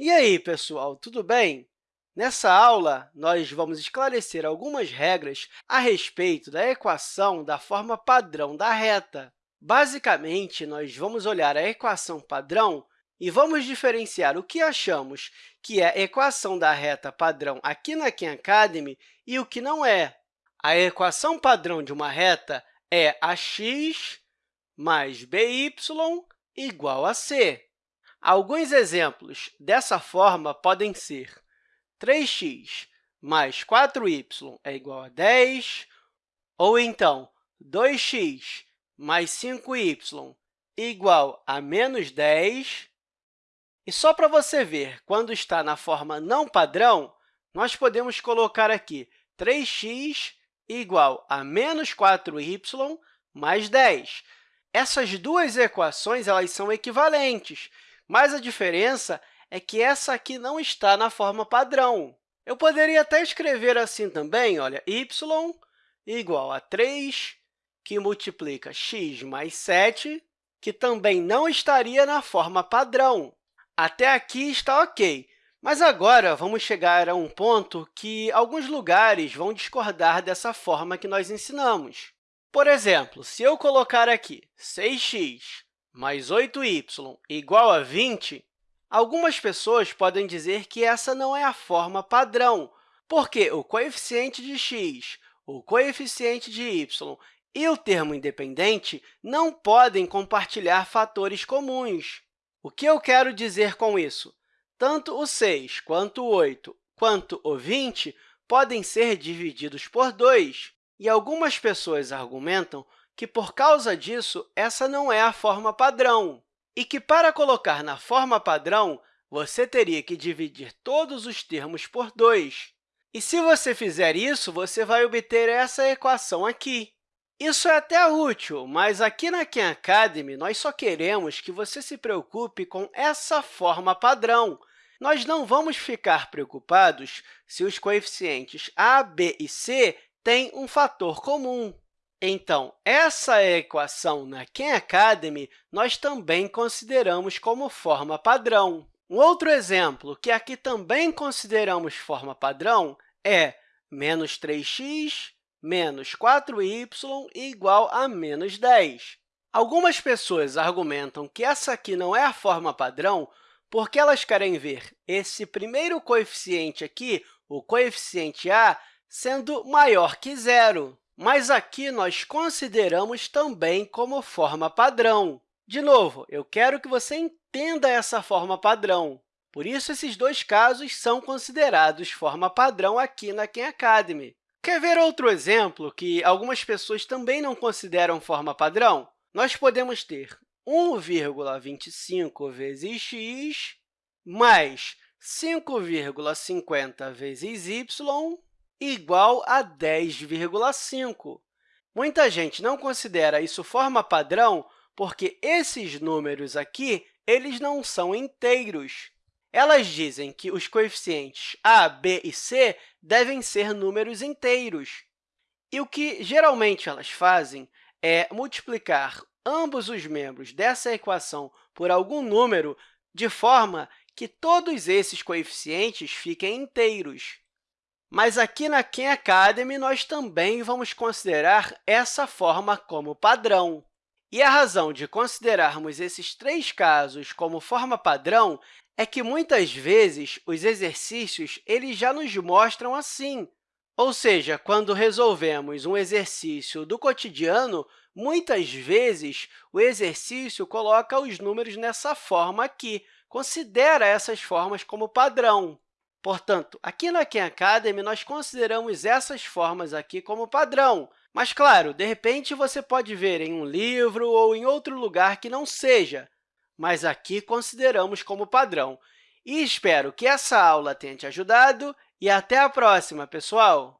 E aí, pessoal, tudo bem? Nessa aula, nós vamos esclarecer algumas regras a respeito da equação da forma padrão da reta. Basicamente, nós vamos olhar a equação padrão e vamos diferenciar o que achamos que é a equação da reta padrão aqui na Khan Academy e o que não é. A equação padrão de uma reta é ax mais by igual a c. Alguns exemplos dessa forma podem ser 3x mais 4y é igual a 10, ou então 2x mais 5y igual a menos 10. E só para você ver, quando está na forma não padrão, nós podemos colocar aqui 3x igual a menos 4y mais 10. Essas duas equações elas são equivalentes, mas a diferença é que essa aqui não está na forma padrão. Eu poderia até escrever assim também, olha, y igual a 3, que multiplica x mais 7, que também não estaria na forma padrão. Até aqui está ok, mas agora vamos chegar a um ponto que alguns lugares vão discordar dessa forma que nós ensinamos. Por exemplo, se eu colocar aqui 6x mais 8y igual a 20, algumas pessoas podem dizer que essa não é a forma padrão, porque o coeficiente de x, o coeficiente de y e o termo independente não podem compartilhar fatores comuns. O que eu quero dizer com isso? Tanto o 6 quanto o 8 quanto o 20 podem ser divididos por 2, e algumas pessoas argumentam que, por causa disso, essa não é a forma padrão, e que, para colocar na forma padrão, você teria que dividir todos os termos por 2. E, se você fizer isso, você vai obter essa equação aqui. Isso é até útil, mas aqui na Khan Academy, nós só queremos que você se preocupe com essa forma padrão. Nós não vamos ficar preocupados se os coeficientes a, b e c têm um fator comum. Então, essa equação na Khan Academy nós também consideramos como forma padrão. Um outro exemplo que aqui também consideramos forma padrão é menos 3x menos 4y igual a menos 10. Algumas pessoas argumentam que essa aqui não é a forma padrão porque elas querem ver esse primeiro coeficiente aqui, o coeficiente a, sendo maior que zero mas aqui nós consideramos também como forma padrão. De novo, eu quero que você entenda essa forma padrão. Por isso, esses dois casos são considerados forma padrão aqui na Khan Academy. Quer ver outro exemplo que algumas pessoas também não consideram forma padrão? Nós podemos ter 1,25 vezes x mais 5,50 vezes y igual a 10,5. Muita gente não considera isso forma padrão porque esses números aqui eles não são inteiros. Elas dizem que os coeficientes a, b e c devem ser números inteiros. E o que geralmente elas fazem é multiplicar ambos os membros dessa equação por algum número de forma que todos esses coeficientes fiquem inteiros. Mas aqui na Khan Academy, nós também vamos considerar essa forma como padrão. E a razão de considerarmos esses três casos como forma padrão é que, muitas vezes, os exercícios eles já nos mostram assim. Ou seja, quando resolvemos um exercício do cotidiano, muitas vezes o exercício coloca os números nessa forma aqui, considera essas formas como padrão. Portanto, aqui na Khan Academy, nós consideramos essas formas aqui como padrão. Mas, claro, de repente, você pode ver em um livro ou em outro lugar que não seja, mas aqui consideramos como padrão. E espero que essa aula tenha te ajudado e até a próxima, pessoal!